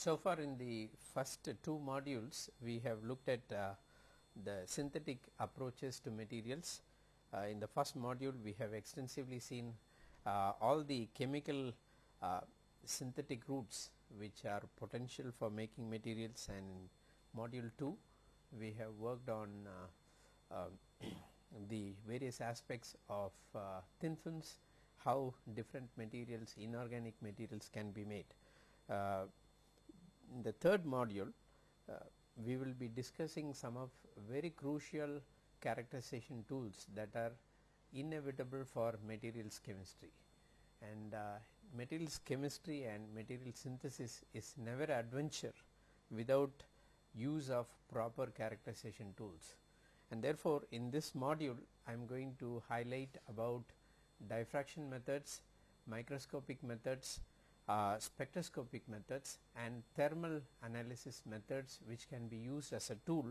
So far in the first two modules we have looked at uh, the synthetic approaches to materials. Uh, in the first module we have extensively seen uh, all the chemical uh, synthetic routes which are potential for making materials and module 2 we have worked on uh, uh, the various aspects of thin films, how different materials inorganic materials can be made. In the third module uh, we will be discussing some of very crucial characterization tools that are inevitable for materials chemistry. And uh, materials chemistry and material synthesis is never adventure without use of proper characterization tools. And therefore in this module I am going to highlight about diffraction methods, microscopic methods, uh, spectroscopic methods and thermal analysis methods which can be used as a tool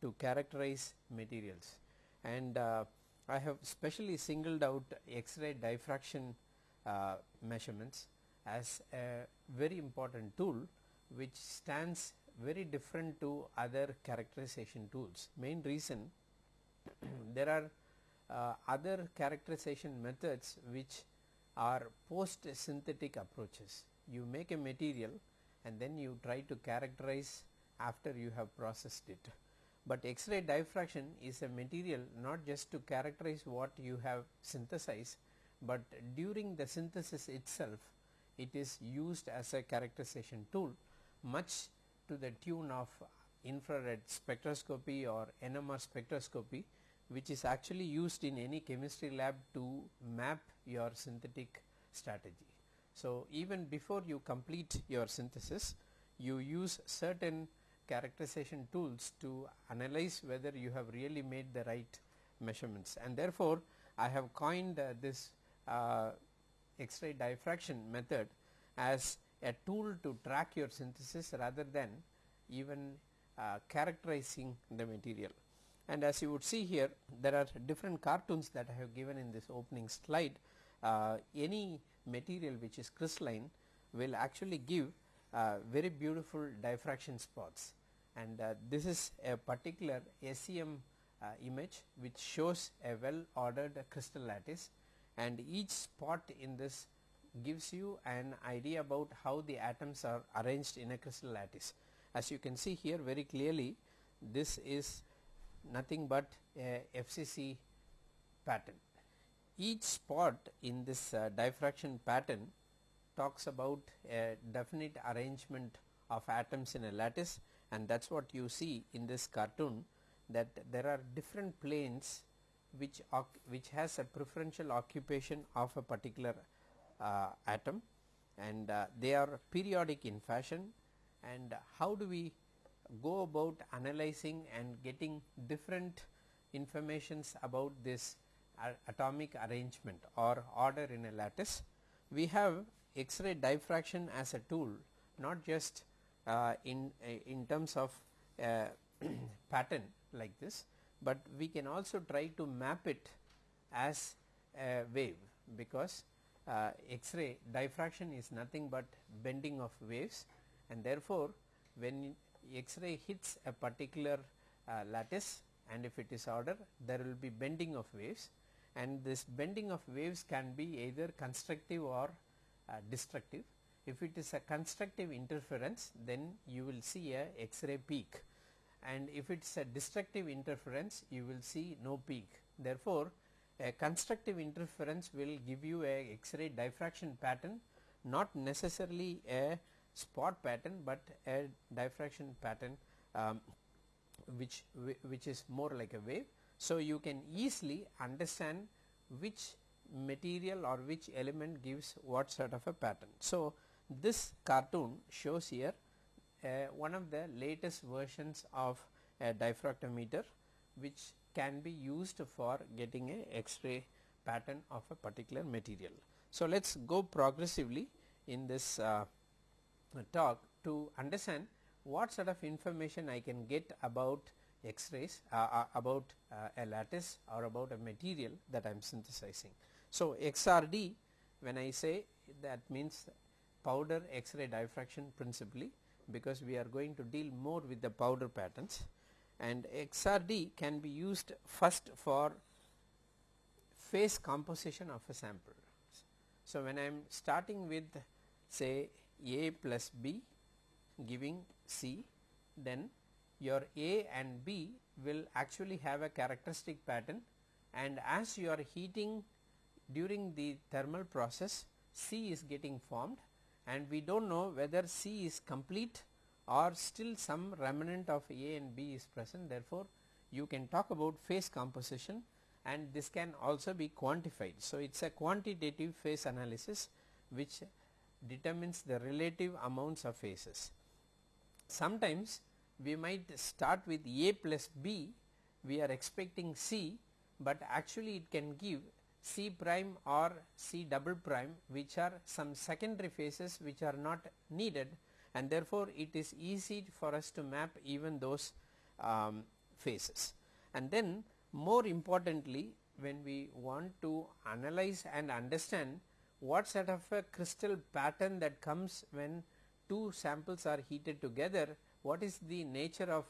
to characterize materials. And uh, I have specially singled out X-ray diffraction uh, measurements as a very important tool which stands very different to other characterization tools. Main reason there are uh, other characterization methods which are post synthetic approaches. You make a material and then you try to characterize after you have processed it. But X-ray diffraction is a material not just to characterize what you have synthesized, but during the synthesis itself it is used as a characterization tool much to the tune of infrared spectroscopy or NMR spectroscopy which is actually used in any chemistry lab to map your synthetic strategy. So, even before you complete your synthesis you use certain characterization tools to analyze whether you have really made the right measurements and therefore, I have coined uh, this uh, X-ray diffraction method as a tool to track your synthesis rather than even uh, characterizing the material. And as you would see here there are different cartoons that I have given in this opening slide. Uh, any material which is crystalline will actually give uh, very beautiful diffraction spots and uh, this is a particular SEM uh, image which shows a well ordered crystal lattice and each spot in this gives you an idea about how the atoms are arranged in a crystal lattice. As you can see here very clearly this is nothing but a FCC pattern. Each spot in this uh, diffraction pattern talks about a definite arrangement of atoms in a lattice and that is what you see in this cartoon that there are different planes which which has a preferential occupation of a particular uh, atom and uh, they are periodic in fashion and how do we go about analyzing and getting different informations about this uh, atomic arrangement or order in a lattice. We have X-ray diffraction as a tool not just uh, in uh, in terms of uh, pattern like this, but we can also try to map it as a wave because uh, X-ray diffraction is nothing but bending of waves and therefore, when X-ray hits a particular uh, lattice and if it is order there will be bending of waves and this bending of waves can be either constructive or uh, destructive. If it is a constructive interference then you will see a X-ray peak and if it is a destructive interference you will see no peak. Therefore, a constructive interference will give you a X-ray diffraction pattern not necessarily a spot pattern, but a diffraction pattern um, which which is more like a wave. So, you can easily understand which material or which element gives what sort of a pattern. So, this cartoon shows here uh, one of the latest versions of a diffractometer which can be used for getting a X-ray pattern of a particular material. So, let us go progressively in this uh, talk to understand what sort of information I can get about X-rays uh, uh, about uh, a lattice or about a material that I am synthesizing. So, XRD when I say that means powder X-ray diffraction principally because we are going to deal more with the powder patterns and XRD can be used first for phase composition of a sample. So, when I am starting with say A plus B giving C then your A and B will actually have a characteristic pattern and as you are heating during the thermal process C is getting formed and we do not know whether C is complete or still some remnant of A and B is present therefore, you can talk about phase composition and this can also be quantified. So, it is a quantitative phase analysis which determines the relative amounts of phases. Sometimes we might start with A plus B we are expecting C, but actually it can give C prime or C double prime which are some secondary phases which are not needed and therefore, it is easy for us to map even those um, phases. And then more importantly when we want to analyze and understand what sort of a crystal pattern that comes when two samples are heated together, what is the nature of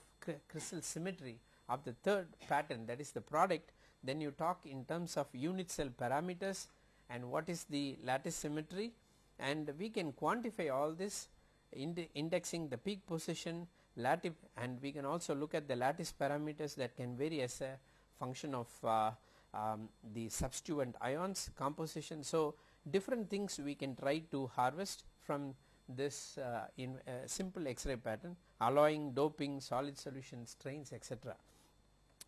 crystal symmetry of the third pattern that is the product, then you talk in terms of unit cell parameters and what is the lattice symmetry. And we can quantify all this in indexing the peak position lattice and we can also look at the lattice parameters that can vary as a function of uh, um, the substituent ions composition. So, different things we can try to harvest from this uh, in a simple X-ray pattern alloying, doping, solid solution strains etc.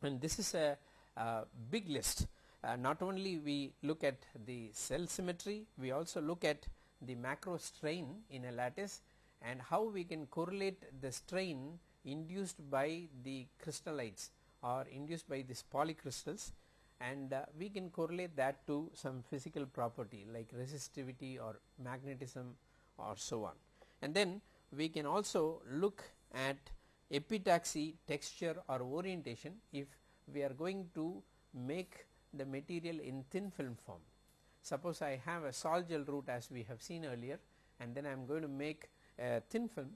And this is a, a big list uh, not only we look at the cell symmetry, we also look at the macro strain in a lattice and how we can correlate the strain induced by the crystallites or induced by these polycrystals and uh, we can correlate that to some physical property like resistivity or magnetism or so on. And then we can also look at epitaxy texture or orientation if we are going to make the material in thin film form. Suppose I have a sol gel route as we have seen earlier and then I am going to make a thin film,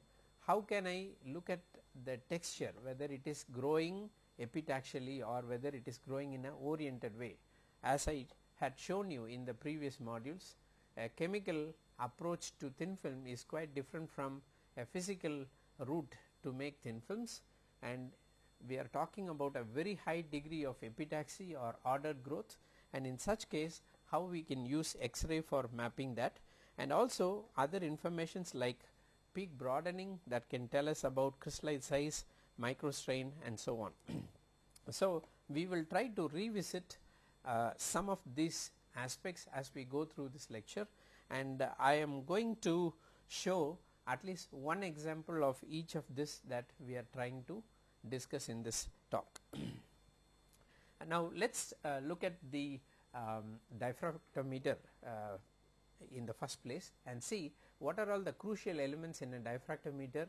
how can I look at the texture whether it is growing epitaxially or whether it is growing in a oriented way. As I had shown you in the previous modules, a chemical approach to thin film is quite different from a physical route to make thin films. And we are talking about a very high degree of epitaxy or ordered growth. And in such case how we can use X-ray for mapping that. And also other informations like peak broadening that can tell us about crystallite size, microstrain and so on. so, we will try to revisit uh, some of these aspects as we go through this lecture and uh, I am going to show at least one example of each of this that we are trying to discuss in this talk. now, let us uh, look at the um, diffractometer uh, in the first place and see what are all the crucial elements in a diffractometer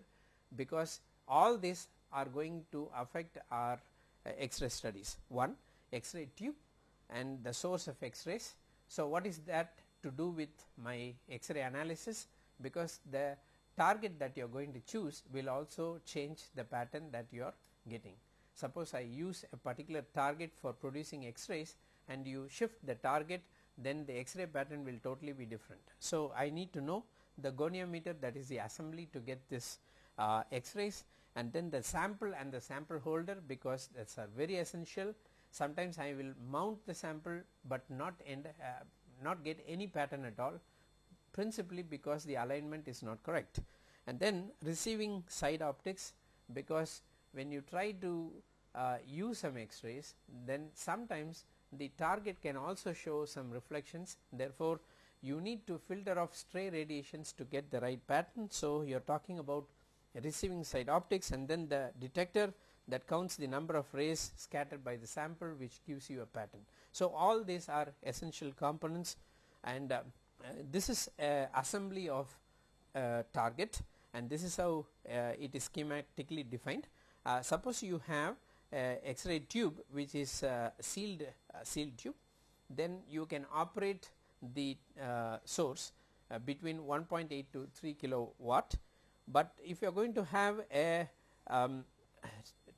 because all these are going to affect our uh, X-ray studies. One X-ray tube and the source of X-rays. So, what is that to do with my X-ray analysis because the target that you are going to choose will also change the pattern that you are getting. Suppose I use a particular target for producing X-rays and you shift the target then the X-ray pattern will totally be different. So, I need to know the goniometer that is the assembly to get this uh, X-rays and then the sample and the sample holder because that is a very essential. Sometimes I will mount the sample, but not end, uh, not get any pattern at all principally because the alignment is not correct. And then receiving side optics because when you try to uh, use some X-rays then sometimes the target can also show some reflections therefore, you need to filter off stray radiations to get the right pattern. So, you are talking about receiving side optics and then the detector that counts the number of rays scattered by the sample which gives you a pattern. So, all these are essential components and uh, uh, this is assembly of uh, target and this is how uh, it is schematically defined. Uh, suppose you have X-ray tube which is sealed sealed tube then you can operate the source between 1.8 to 3 kilowatt but if you are going to have a um,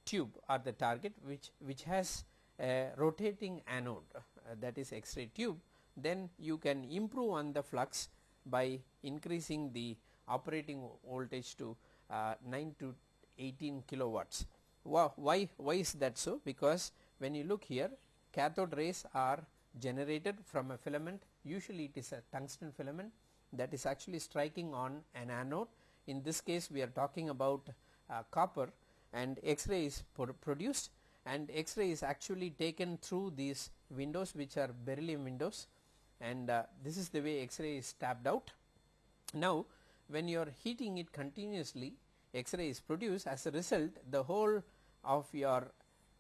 tube or the target which, which has a rotating anode uh, that is X-ray tube then you can improve on the flux by increasing the operating voltage to uh, 9 to 18 kilowatts. Why, why is that so? Because when you look here cathode rays are generated from a filament usually it is a tungsten filament that is actually striking on an anode. In this case we are talking about uh, copper and X-ray is produced and X-ray is actually taken through these windows which are beryllium windows. And uh, this is the way X-ray is tapped out. Now when you are heating it continuously X-ray is produced. As a result the whole of your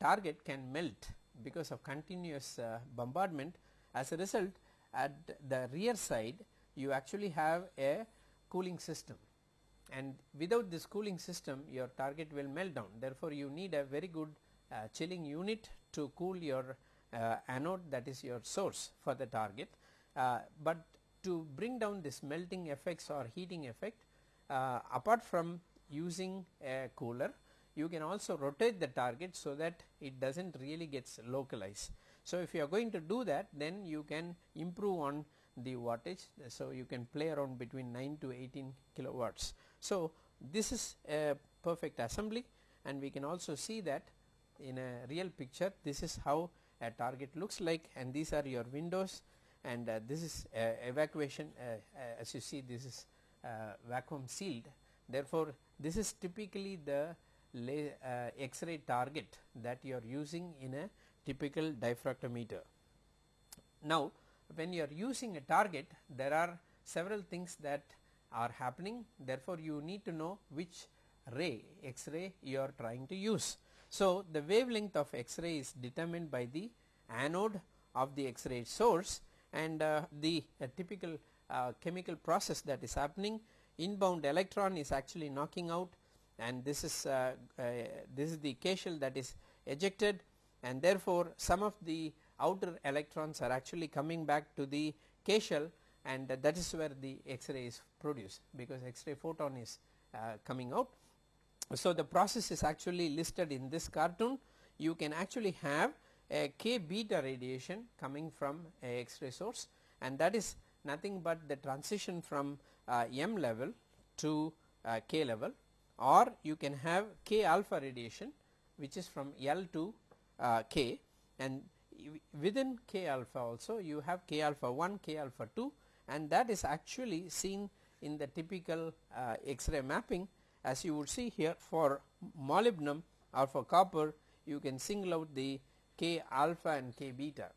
target can melt because of continuous uh, bombardment. As a result at the rear side you actually have a cooling system and without this cooling system your target will melt down therefore you need a very good uh, chilling unit to cool your uh, anode that is your source for the target uh, but to bring down this melting effects or heating effect uh, apart from using a cooler you can also rotate the target so that it does not really gets localized. So, if you are going to do that then you can improve on the wattage. So, you can play around between 9 to 18 kilowatts. So, this is a perfect assembly and we can also see that in a real picture this is how a target looks like and these are your windows and uh, this is uh, evacuation uh, as you see this is uh, vacuum sealed. Therefore this is typically the uh, x-ray target that you are using in a typical diffractometer. Now when you are using a target there are several things that are happening therefore you need to know which ray x-ray you are trying to use. So the wavelength of x-ray is determined by the anode of the x-ray source and uh, the uh, typical uh, chemical process that is happening. Inbound electron is actually knocking out and this is uh, uh, this is the K shell that is ejected and therefore some of the outer electrons are actually coming back to the K shell and uh, that is where the X-ray is produced because X-ray photon is coming out. So the process is actually listed in this cartoon. You can actually have a k beta radiation coming from a X-ray source. And that is nothing but the transition from uh, M level to uh, K level. Or you can have K alpha radiation which is from L to uh, K. And within K alpha also you have K alpha 1, K alpha 2 and that is actually seen in the typical uh, X-ray mapping. As you would see here for molybdenum or for copper you can single out the K alpha and K beta.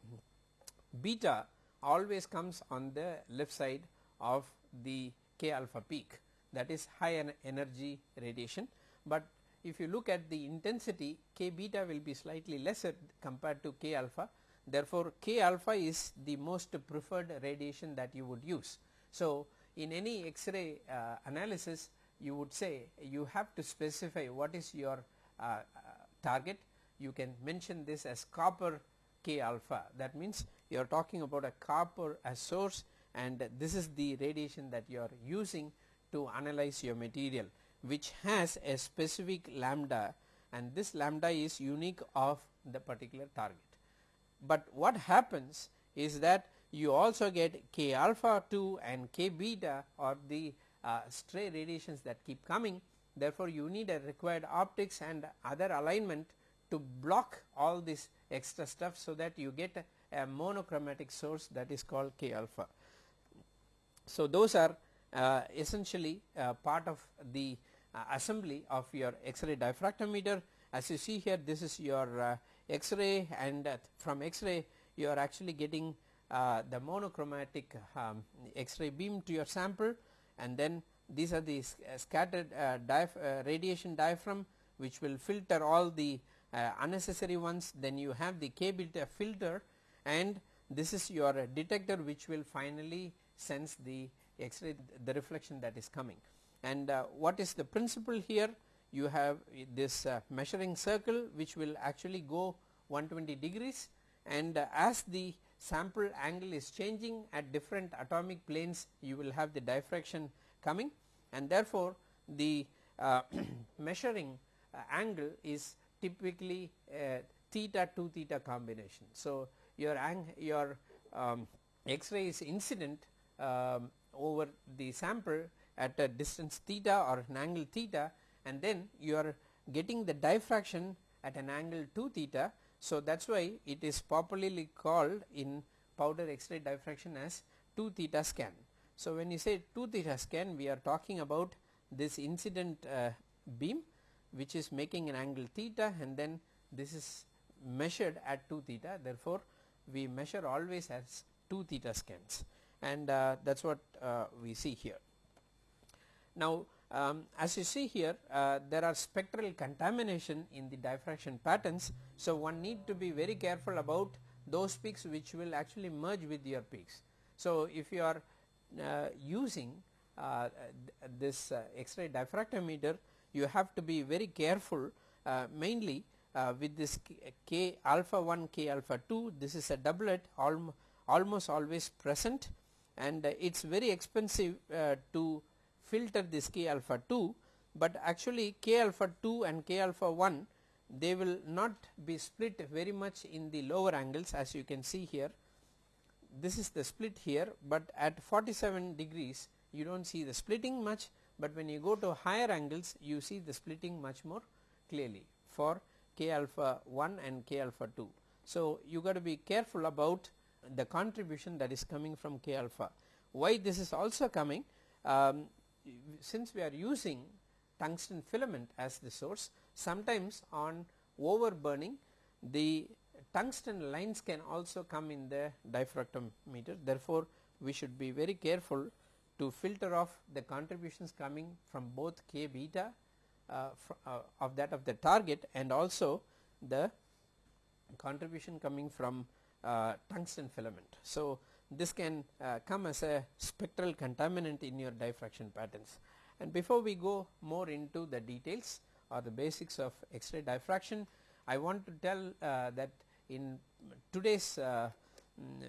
Beta always comes on the left side of the K alpha peak. That is high energy radiation, but if you look at the intensity K beta will be slightly lesser compared to K alpha therefore, K alpha is the most preferred radiation that you would use. So, in any X-ray uh, analysis you would say you have to specify what is your uh, uh, target you can mention this as copper K alpha that means you are talking about a copper as source and this is the radiation that you are using to analyze your material which has a specific lambda and this lambda is unique of the particular target. But what happens is that you also get k alpha 2 and k beta or the uh, stray radiations that keep coming therefore, you need a required optics and other alignment to block all this extra stuff so that you get a, a monochromatic source that is called k alpha. So, those are uh, essentially uh, part of the uh, assembly of your X-ray diffractometer. As you see here this is your X-ray and from X-ray you are actually getting the monochromatic um, X-ray beam to your sample and then these are the scattered radiation diaphragm which will filter all the uh, unnecessary ones then you have the K beta filter and this is your uh, detector which will finally sense the X-ray the reflection that is coming. And uh, what is the principle here? You have this uh, measuring circle which will actually go 120 degrees and uh, as the sample angle is changing at different atomic planes you will have the diffraction coming and therefore the uh, measuring uh, angle is typically theta 2 theta combination. So, your your um, X-ray is incident um, over the sample at a distance theta or an angle theta and then you are getting the diffraction at an angle 2 theta. So, that is why it is popularly called in powder X-ray diffraction as 2 theta scan. So, when you say 2 theta scan we are talking about this incident uh, beam which is making an angle theta and then this is measured at 2 theta therefore, we measure always as 2 theta scans and uh, that is what uh, we see here. Now, um, as you see here uh, there are spectral contamination in the diffraction patterns. So, one need to be very careful about those peaks which will actually merge with your peaks. So, if you are uh, using uh, this uh, X-ray diffractometer you have to be very careful uh, mainly uh, with this k, k, alpha 1 k alpha 2 this is a doublet alm almost always present and it is very expensive to filter this k alpha 2, but actually k alpha 2 and k alpha 1 they will not be split very much in the lower angles as you can see here. This is the split here, but at 47 degrees you do not see the splitting much, but when you go to higher angles you see the splitting much more clearly for k alpha 1 and k alpha 2. So, you got to be careful about the contribution that is coming from k alpha. Why this is also coming um, since we are using tungsten filament as the source sometimes on over burning the tungsten lines can also come in the diffractometer. Therefore, we should be very careful to filter off the contributions coming from both k beta uh, uh, of that of the target and also the contribution coming from tungsten filament. So, this can uh, come as a spectral contaminant in your diffraction patterns. And before we go more into the details or the basics of X-ray diffraction, I want to tell uh, that in today's uh, mm,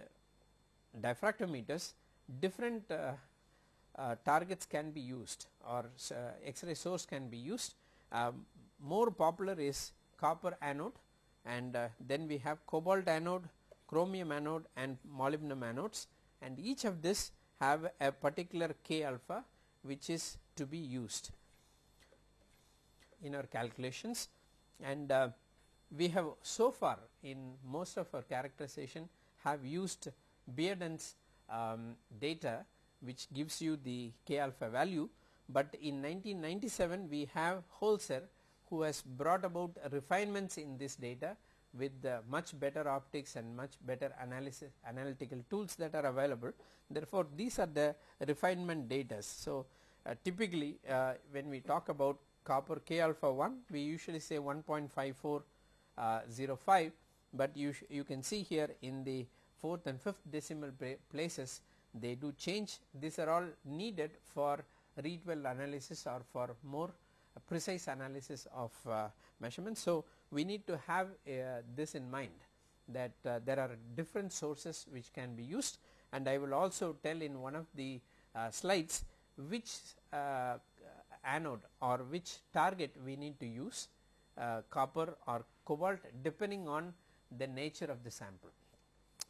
diffractometers different uh, uh, targets can be used or uh, X-ray source can be used. Um, more popular is copper anode and then we have cobalt anode chromium anode and molybdenum anodes and each of this have a particular k alpha which is to be used in our calculations. And uh, we have so far in most of our characterization have used Bearden's um, data which gives you the k alpha value, but in 1997 we have Holzer who has brought about refinements in this data with the much better optics and much better analysis analytical tools that are available. Therefore, these are the refinement data. So, uh, typically uh, when we talk about copper k alpha 1 we usually say 1.5405 uh, but you you can see here in the fourth and fifth decimal places they do change these are all needed for Rietveld analysis or for more precise analysis of uh, measurements. So, we need to have uh, this in mind that uh, there are different sources which can be used and I will also tell in one of the uh, slides which uh, anode or which target we need to use uh, copper or cobalt depending on the nature of the sample.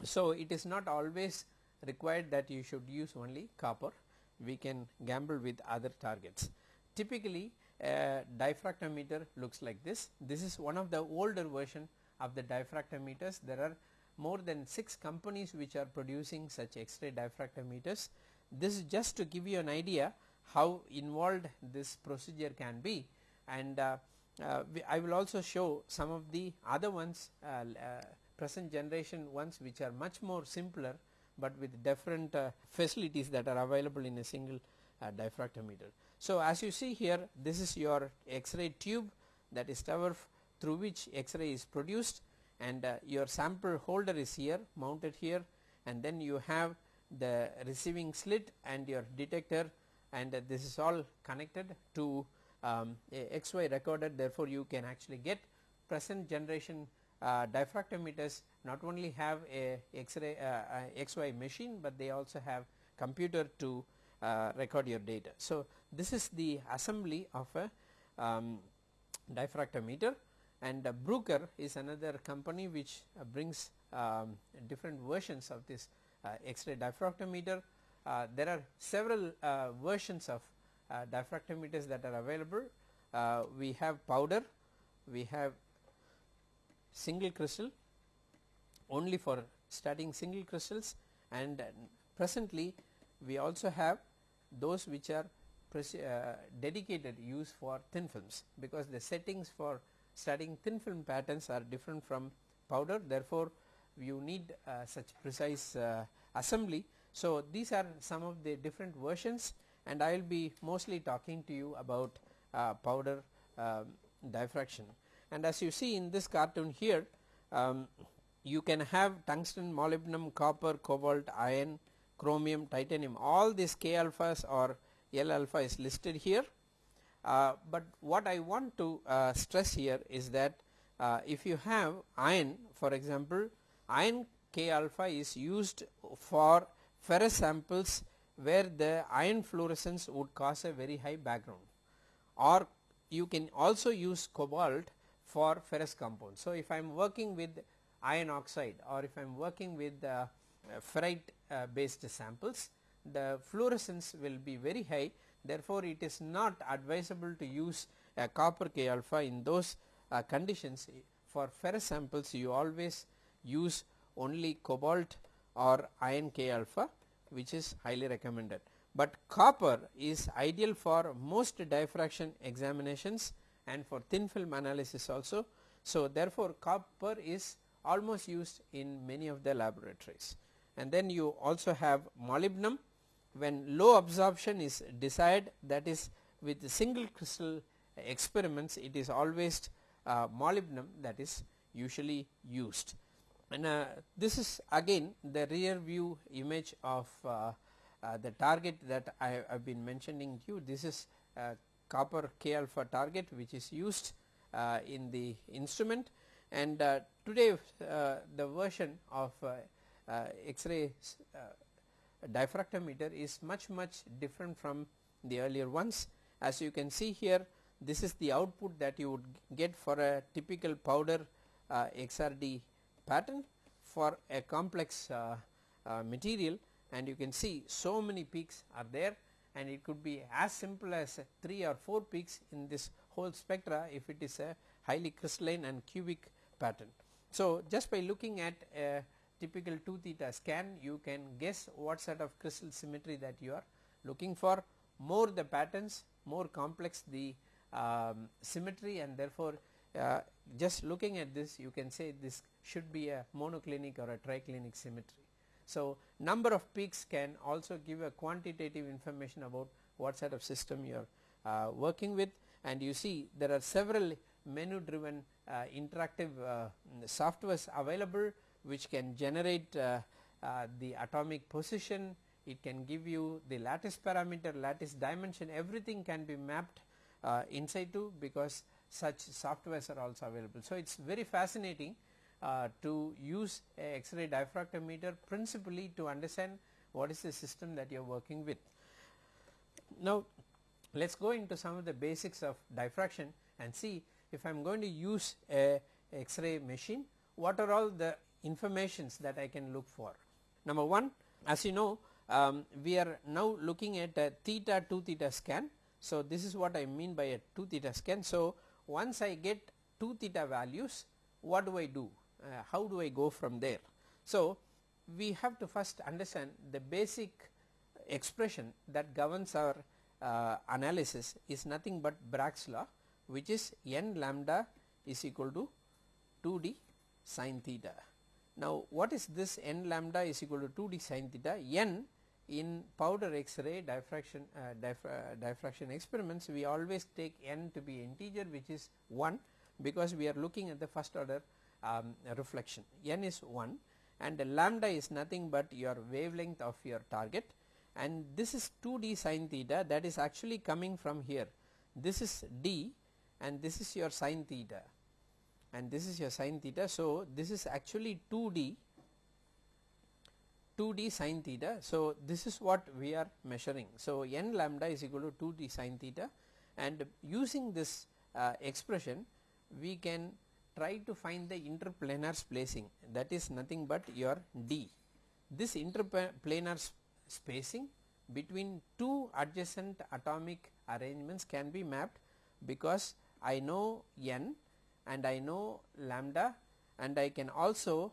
So, it is not always required that you should use only copper we can gamble with other targets. Typically a diffractometer looks like this. This is one of the older version of the diffractometers. There are more than 6 companies which are producing such X-ray diffractometers. This is just to give you an idea how involved this procedure can be and uh, uh, I will also show some of the other ones uh, uh, present generation ones which are much more simpler, but with different uh, facilities that are available in a single uh, diffractometer. So, as you see here this is your X-ray tube that is through which X-ray is produced and uh, your sample holder is here mounted here and then you have the receiving slit and your detector and uh, this is all connected to um, XY recorder therefore, you can actually get present generation uh, diffractometers. Not only have a X-ray uh, XY machine, but they also have computer to uh, record your data. So, this is the assembly of a um, diffractometer and uh, Bruker is another company which uh, brings um, different versions of this uh, X-ray diffractometer. Uh, there are several uh, versions of uh, diffractometers that are available. we have powder, we have single crystal only for studying single crystals and presently we also have those which are uh, dedicated use for thin films because the settings for studying thin film patterns are different from powder therefore you need uh, such precise uh, assembly. So, these are some of the different versions and I will be mostly talking to you about uh, powder um, diffraction and as you see in this cartoon here um, you can have tungsten, molybdenum, copper, cobalt, iron, chromium, titanium all these K alphas or L alpha is listed here. Uh, but what I want to uh, stress here is that uh, if you have iron for example iron K alpha is used for ferrous samples where the iron fluorescence would cause a very high background or you can also use cobalt for ferrous compounds. So, if I am working with iron oxide or if I am working with uh, ferrite uh, based samples the fluorescence will be very high therefore, it is not advisable to use a copper K alpha in those uh, conditions for ferrous samples you always use only cobalt or iron K alpha which is highly recommended. But copper is ideal for most diffraction examinations and for thin film analysis also. So, therefore, copper is almost used in many of the laboratories and then you also have molybdenum. When low absorption is desired that is with single crystal experiments it is always uh, molybdenum that is usually used. And uh, this is again the rear view image of uh, uh the target that I have been mentioning to you. This is copper K alpha target which is used uh, in the instrument. And uh, today the version of X-ray diffractometer is much much different from the earlier ones. As you can see here this is the output that you would get for a typical powder uh, XRD pattern for a complex uh, uh, material and you can see so many peaks are there and it could be as simple as 3 or 4 peaks in this whole spectra if it is a highly crystalline and cubic pattern. So, just by looking at a typical 2 theta scan you can guess what sort of crystal symmetry that you are looking for. More the patterns more complex the um, symmetry and therefore uh, just looking at this you can say this should be a monoclinic or a triclinic symmetry. So, number of peaks can also give a quantitative information about what sort of system you are uh, working with. And you see there are several menu driven uh, interactive uh, softwares available which can generate uh, uh, the atomic position, it can give you the lattice parameter, lattice dimension everything can be mapped uh, in situ because such softwares are also available. So, it is very fascinating uh, to use a X-ray diffractometer principally to understand what is the system that you are working with. Now, let us go into some of the basics of diffraction and see if I am going to use a X-ray machine, what are all the informations that I can look for. Number 1 as you know um, we are now looking at a theta 2 theta scan. So, this is what I mean by a 2 theta scan. So, once I get 2 theta values what do I do uh, how do I go from there. So, we have to first understand the basic expression that governs our uh, analysis is nothing but Bragg's law which is n lambda is equal to 2 d sin theta. Now, what is this n lambda is equal to 2 d sin theta n in powder X-ray diffraction, uh, uh, diffraction experiments. We always take n to be integer which is 1 because we are looking at the first order um, reflection. N is 1 and lambda is nothing but your wavelength of your target. And this is 2 d sin theta that is actually coming from here. This is d and this is your sin theta and this is your sin theta. So, this is actually 2 d 2d sin theta. So, this is what we are measuring. So, n lambda is equal to 2d sin theta and using this uh, expression we can try to find the interplanar spacing that is nothing but your d. This interplanar spacing between two adjacent atomic arrangements can be mapped because I know n and I know lambda and I can also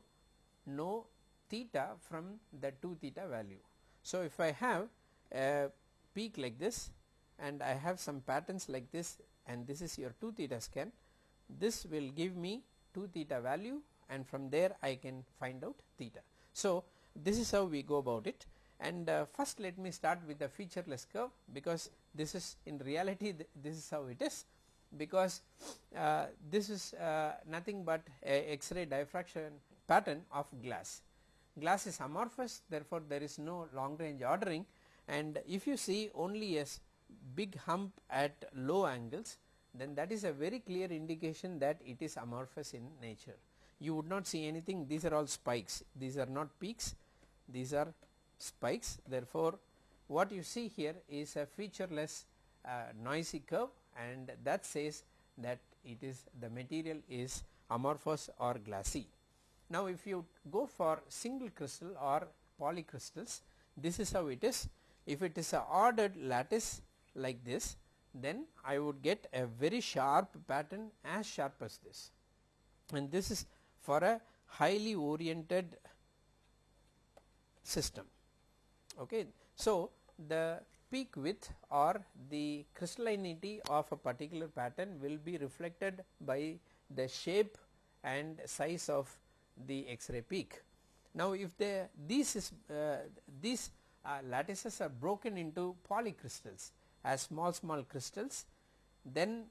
know theta from the 2 theta value. So, if I have a peak like this and I have some patterns like this and this is your 2 theta scan, this will give me 2 theta value and from there I can find out theta. So, this is how we go about it and uh, first let me start with the featureless curve because this is in reality th this is how it is because uh, this is uh, nothing but a X-ray diffraction pattern of glass. Glass is amorphous therefore, there is no long range ordering. And if you see only a big hump at low angles then that is a very clear indication that it is amorphous in nature. You would not see anything. These are all spikes. These are not peaks. These are spikes. Therefore, what you see here is a featureless uh, noisy curve and that says that it is the material is amorphous or glassy. Now, if you go for single crystal or polycrystals this is how it is if it is a ordered lattice like this then I would get a very sharp pattern as sharp as this and this is for a highly oriented system. Okay. So, the peak width or the crystallinity of a particular pattern will be reflected by the shape and size of the X-ray peak. Now, if the these is uh, these uh, lattices are broken into polycrystals as small small crystals, then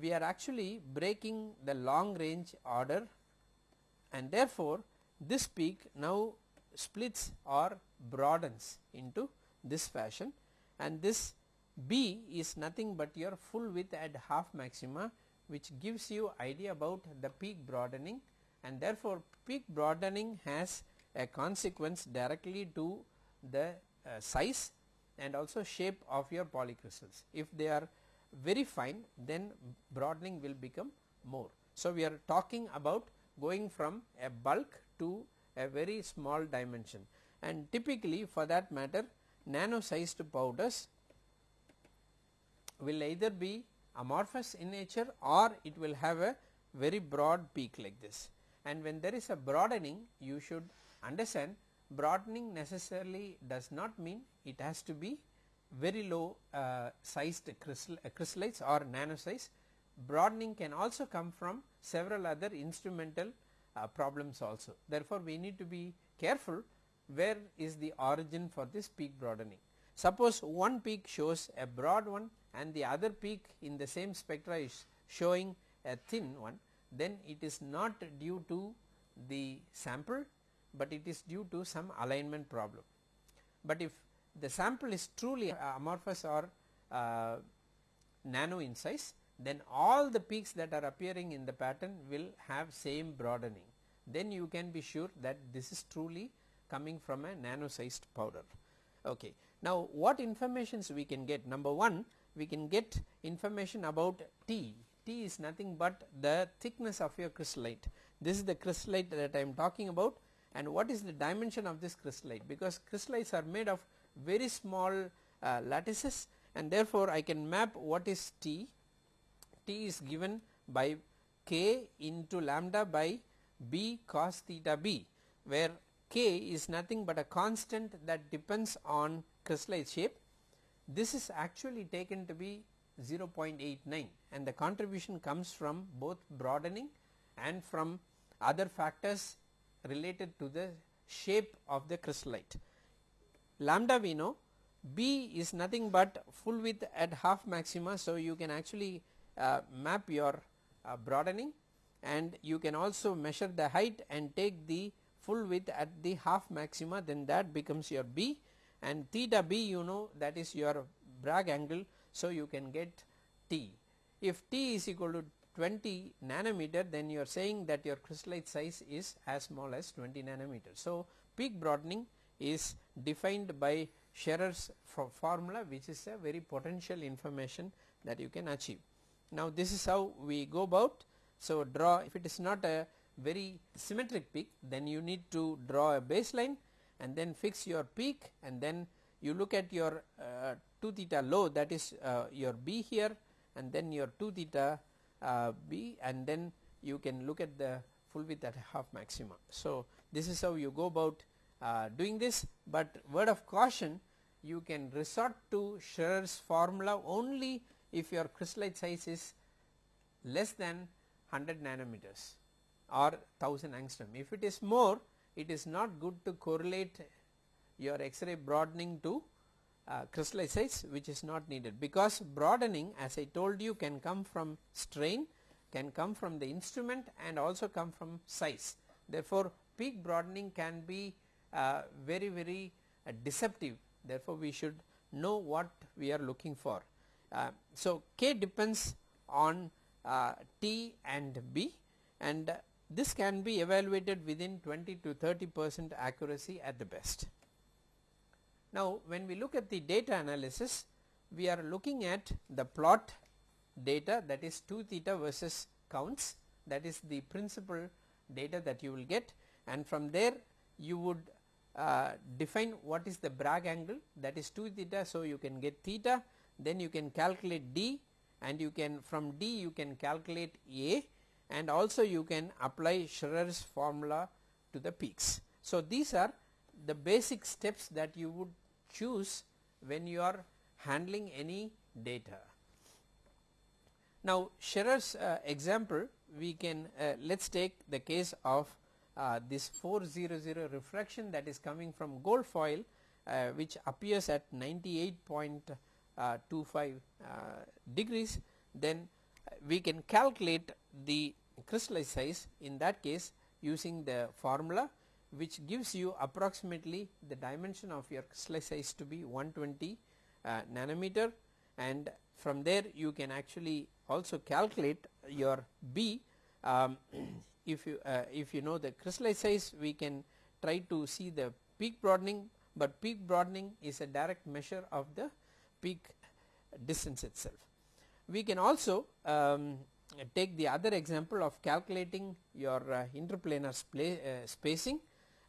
we are actually breaking the long range order and therefore, this peak now splits or broadens into this fashion and this B is nothing but your full width at half maxima which gives you idea about the peak broadening and therefore, peak broadening has a consequence directly to the uh, size and also shape of your polycrystals. If they are very fine then broadening will become more. So, we are talking about going from a bulk to a very small dimension and typically for that matter nano sized powders will either be amorphous in nature or it will have a very broad peak like this and when there is a broadening you should understand broadening necessarily does not mean it has to be very low uh, sized crystal, uh, crystallites or nano size. Broadening can also come from several other instrumental uh, problems also. Therefore, we need to be careful where is the origin for this peak broadening. Suppose one peak shows a broad one and the other peak in the same spectra is showing a thin one, then it is not due to the sample, but it is due to some alignment problem. But if the sample is truly amorphous or uh, nano in size, then all the peaks that are appearing in the pattern will have same broadening. Then you can be sure that this is truly coming from a nano sized powder. Okay. Now, what informations we can get? Number 1 we can get information about T. T is nothing but the thickness of your crystallite. This is the crystallite that I am talking about and what is the dimension of this crystallite because crystallites are made of very small uh, lattices and therefore, I can map what is T. T is given by k into lambda by b cos theta b where k is nothing but a constant that depends on crystallite shape. This is actually taken to be 0.89 and the contribution comes from both broadening and from other factors related to the shape of the crystallite. Lambda we know B is nothing but full width at half maxima. So, you can actually uh, map your uh, broadening and you can also measure the height and take the full width at the half maxima then that becomes your B and theta B you know that is your Bragg angle. So, you can get T. If T is equal to 20 nanometer then you are saying that your crystallite size is as small as 20 nanometer. So, peak broadening is defined by Scherrer's formula which is a very potential information that you can achieve. Now this is how we go about. So draw if it is not a very symmetric peak then you need to draw a baseline and then fix your peak and then you look at your uh, 2 theta low that is uh, your B here and then your 2 theta uh, B and then you can look at the full width at half maxima. So this is how you go about uh, doing this but word of caution you can resort to Scherrer's formula only if your crystallite size is less than 100 nanometers or 1000 angstrom. If it is more it is not good to correlate your X-ray broadening to uh, size which is not needed because broadening as I told you can come from strain can come from the instrument and also come from size. Therefore, peak broadening can be uh, very very uh, deceptive therefore, we should know what we are looking for. Uh, so, k depends on uh, T and B and this can be evaluated within 20 to 30 percent accuracy at the best. Now, when we look at the data analysis we are looking at the plot data that is 2 theta versus counts that is the principal data that you will get and from there you would uh, define what is the Bragg angle that is 2 theta. So, you can get theta then you can calculate d and you can from d you can calculate a and also you can apply Scherrer's formula to the peaks. So, these are the basic steps that you would choose when you are handling any data. Now, Scherrer's uh, example we can uh, let us take the case of uh, this 400 refraction that is coming from gold foil uh, which appears at 98.25 uh, degrees then we can calculate the crystallite size in that case using the formula which gives you approximately the dimension of your crystallite size to be 120 uh, nanometer and from there you can actually also calculate your B um, if you uh, if you know the crystallite size we can try to see the peak broadening but peak broadening is a direct measure of the peak distance itself. We can also um, take the other example of calculating your uh, interplanar uh, spacing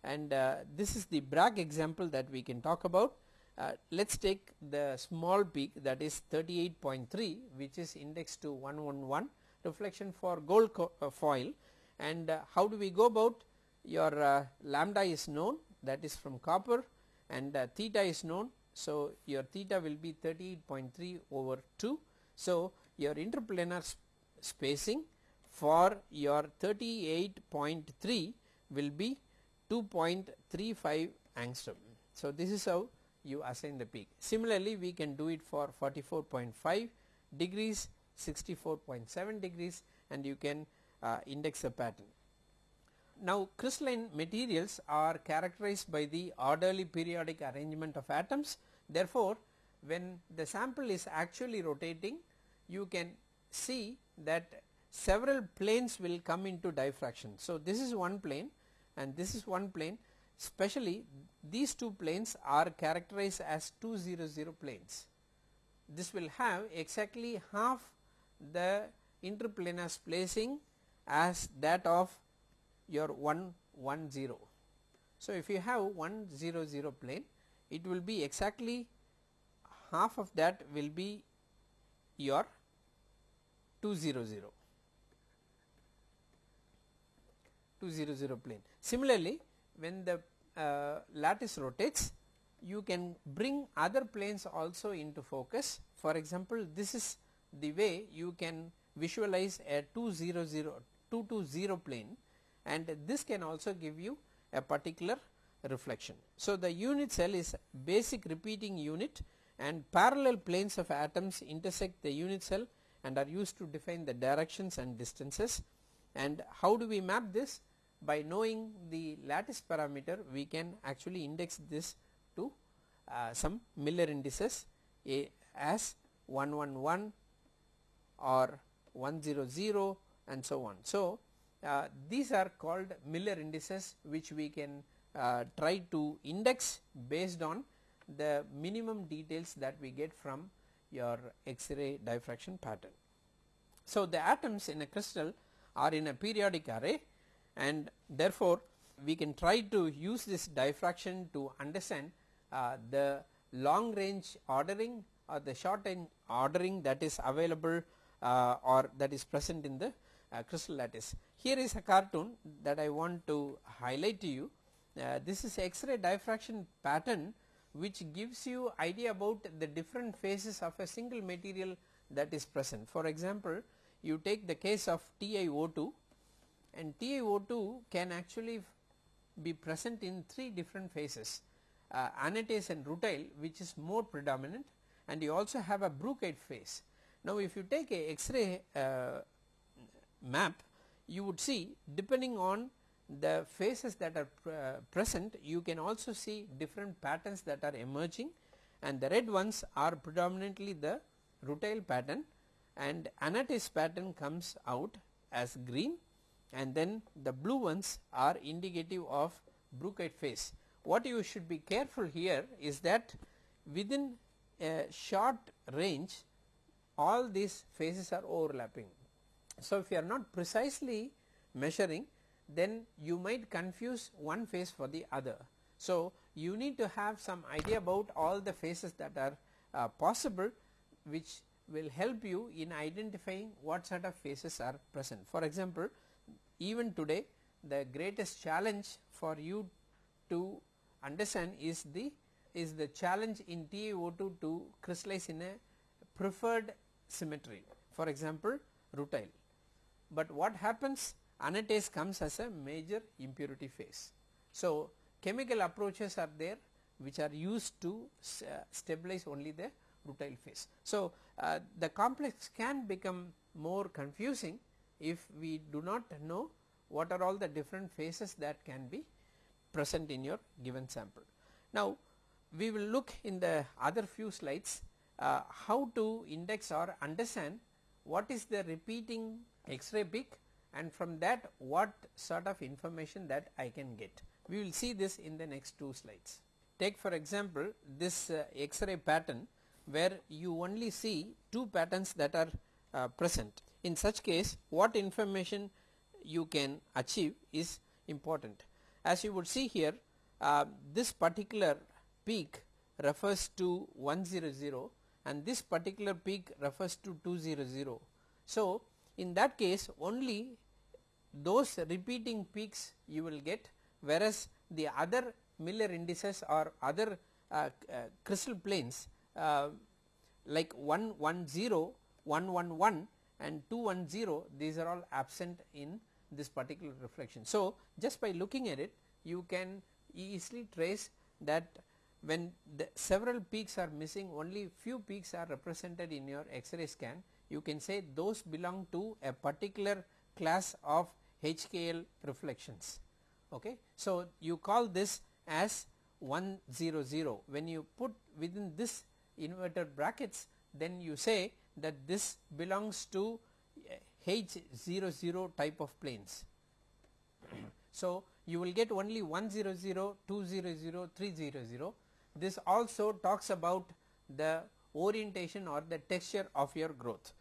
and uh, this is the Bragg example that we can talk about. Uh, let us take the small peak that is 38.3 which is indexed to 111 reflection for gold uh, foil and uh, how do we go about your uh, lambda is known that is from copper and uh, theta is known. So, your theta will be 38.3 over 2. So, your interplanar spacing for your 38.3 will be 2.35 angstrom. So, this is how you assign the peak. Similarly, we can do it for 44.5 degrees, 64.7 degrees and you can uh, index a pattern. Now crystalline materials are characterized by the orderly periodic arrangement of atoms therefore, when the sample is actually rotating you can see that several planes will come into diffraction. So, this is one plane and this is one plane especially these two planes are characterized as 200 planes. This will have exactly half the interplanar spacing as that of your 110. So, if you have 100 plane it will be exactly half of that will be your 200 200 plane. Similarly, when the uh, lattice rotates you can bring other planes also into focus for example, this is the way you can visualize a 200 220 plane and this can also give you a particular reflection. So, the unit cell is basic repeating unit and parallel planes of atoms intersect the unit cell and are used to define the directions and distances and how do we map this by knowing the lattice parameter we can actually index this to uh, some Miller indices a as 111 or 100 and so on. So, uh, these are called Miller indices which we can uh, try to index based on the minimum details that we get from your X-ray diffraction pattern. So, the atoms in a crystal are in a periodic array and therefore, we can try to use this diffraction to understand uh, the long range ordering or the short range ordering that is available uh, or that is present in the uh, crystal lattice. Here is a cartoon that I want to highlight to you. Uh, this is X-ray diffraction pattern which gives you idea about the different phases of a single material that is present. For example, you take the case of TiO2 and TiO2 can actually be present in 3 different phases uh, anatase and rutile which is more predominant and you also have a Brookite phase. Now, if you take a X-ray uh, map you would see depending on the phases that are pr uh, present you can also see different patterns that are emerging and the red ones are predominantly the rutile pattern and anatase pattern comes out as green and then the blue ones are indicative of Brookite phase. What you should be careful here is that within a short range all these phases are overlapping. So, if you are not precisely measuring then you might confuse one phase for the other. So, you need to have some idea about all the phases that are uh, possible which will help you in identifying what sort of phases are present. For example, even today the greatest challenge for you to understand is the is the challenge in TiO2 to crystallize in a preferred symmetry for example rutile. But what happens anatase comes as a major impurity phase. So, chemical approaches are there which are used to uh, stabilize only the rutile phase. So, uh, the complex can become more confusing if we do not know what are all the different phases that can be present in your given sample. Now, we will look in the other few slides uh, how to index or understand what is the repeating X-ray peak and from that what sort of information that I can get. We will see this in the next two slides. Take for example, this uh, X-ray pattern where you only see two patterns that are uh, present. In such case what information you can achieve is important. As you would see here uh, this particular peak refers to 100 and this particular peak refers to 200. So, in that case only those repeating peaks you will get whereas the other Miller indices or other uh, uh, crystal planes uh, like 110, 111 and 210 these are all absent in this particular reflection. So, just by looking at it you can easily trace that when the several peaks are missing only few peaks are represented in your X-ray scan you can say those belong to a particular class of HKL reflections. Okay. So, you call this as 100 when you put within this inverted brackets then you say that this belongs to H00 type of planes. so, you will get only 100, 200, 300. This also talks about the orientation or the texture of your growth.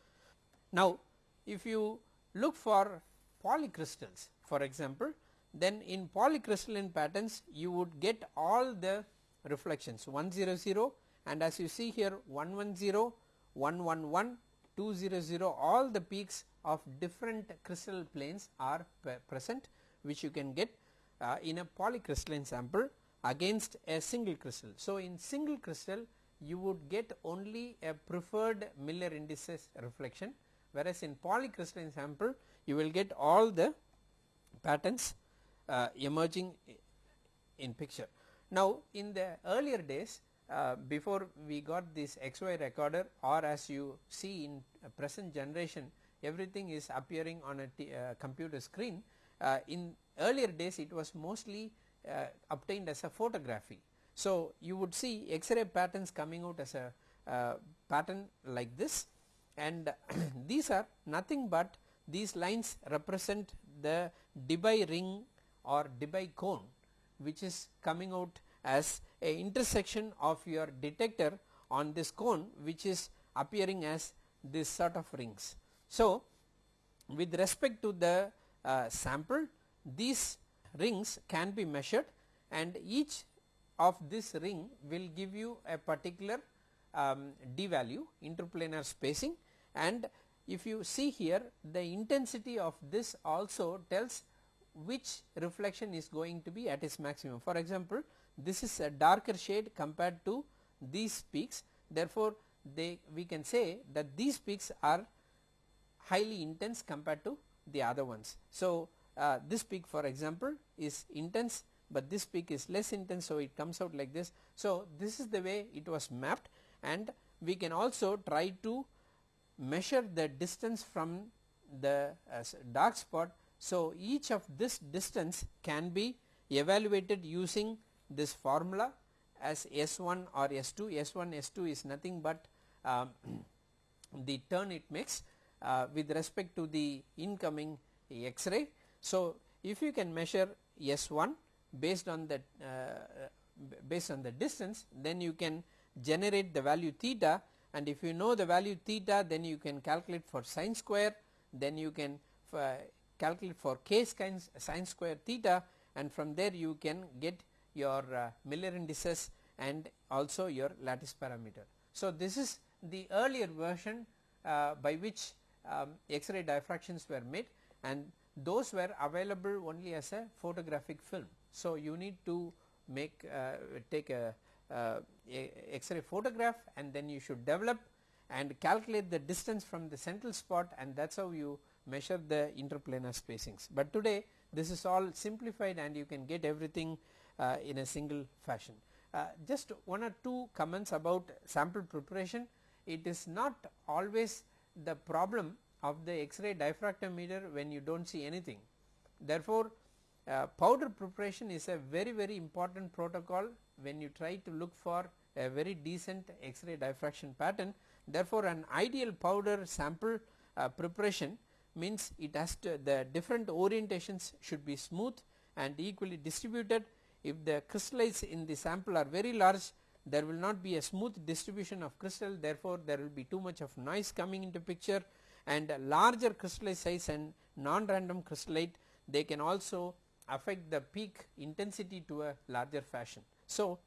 Now, if you look for polycrystals for example, then in polycrystalline patterns you would get all the reflections 100 and as you see here 110, 111, 200 all the peaks of different crystal planes are present which you can get uh, in a polycrystalline sample against a single crystal. So, in single crystal you would get only a preferred Miller indices reflection whereas in polycrystalline sample you will get all the patterns uh, emerging in picture. Now, in the earlier days uh, before we got this XY recorder or as you see in present generation everything is appearing on a uh, computer screen. Uh, in earlier days it was mostly uh, obtained as a photography. So, you would see X-ray patterns coming out as a uh, pattern like this and these are nothing but these lines represent the Debye ring or Debye cone which is coming out as a intersection of your detector on this cone which is appearing as this sort of rings. So, with respect to the uh, sample these rings can be measured and each of this ring will give you a particular um, d value interplanar spacing and if you see here the intensity of this also tells which reflection is going to be at its maximum. For example, this is a darker shade compared to these peaks therefore, they we can say that these peaks are highly intense compared to the other ones. So, uh, this peak for example is intense, but this peak is less intense. So, it comes out like this. So, this is the way it was mapped and we can also try to measure the distance from the uh, dark spot. So, each of this distance can be evaluated using this formula as S1 or S2, S1 S2 is nothing but um, the turn it makes uh, with respect to the incoming X-ray. So, if you can measure S1 based on the uh, based on the distance then you can generate the value theta and if you know the value theta then you can calculate for sine square then you can uh, calculate for k sine square theta and from there you can get your uh, Miller indices and also your lattice parameter. So, this is the earlier version uh, by which um, X-ray diffractions were made and those were available only as a photographic film. So, you need to make uh, take a, uh, a X-ray photograph and then you should develop and calculate the distance from the central spot and that is how you measure the interplanar spacings. But today this is all simplified and you can get everything uh, in a single fashion. Uh, just one or two comments about sample preparation. It is not always the problem of the X-ray diffractometer when you do not see anything. Therefore, uh, powder preparation is a very very important protocol when you try to look for a very decent X-ray diffraction pattern. Therefore, an ideal powder sample uh, preparation means it has to the different orientations should be smooth and equally distributed. If the crystallites in the sample are very large there will not be a smooth distribution of crystal. Therefore, there will be too much of noise coming into picture. And larger crystallite size and non-random crystallite they can also affect the peak intensity to a larger fashion. So,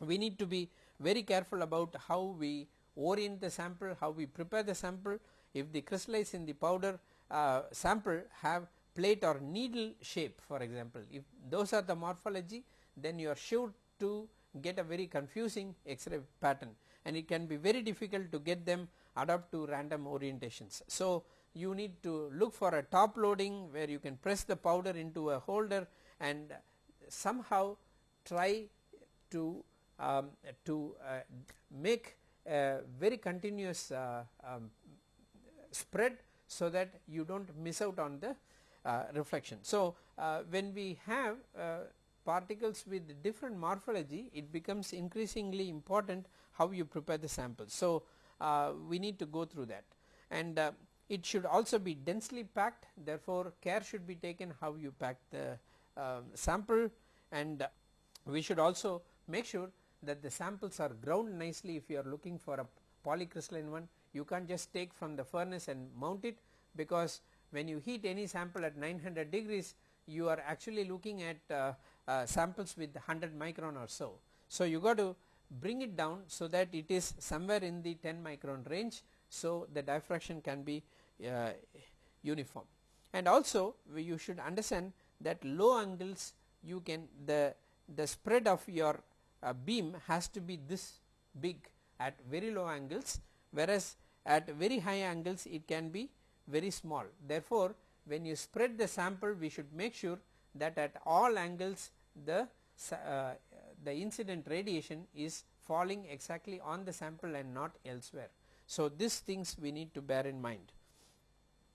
we need to be very careful about how we orient the sample, how we prepare the sample. If the crystallites in the powder uh, sample have plate or needle shape for example. If those are the morphology then you are sure to get a very confusing X-ray pattern and it can be very difficult to get them adapt to random orientations. So, you need to look for a top loading where you can press the powder into a holder and somehow try to um, to uh, make a very continuous uh, um, spread so that you do not miss out on the uh, reflection. So, uh, when we have uh, particles with different morphology it becomes increasingly important how you prepare the sample. So, we need to go through that and it should also be densely packed therefore, care should be taken how you pack the uh, sample and we should also make sure that the samples are ground nicely if you are looking for a polycrystalline one you can't just take from the furnace and mount it because when you heat any sample at 900 degrees you are actually looking at uh, uh, samples with 100 micron or so. So, you got to bring it down so that it is somewhere in the 10 micron range. So, the diffraction can be uh, uniform and also you should understand that low angles you can the the spread of your uh, beam has to be this big at very low angles whereas at very high angles it can be very small. Therefore, when you spread the sample we should make sure that at all angles the uh, the incident radiation is falling exactly on the sample and not elsewhere. So, these things we need to bear in mind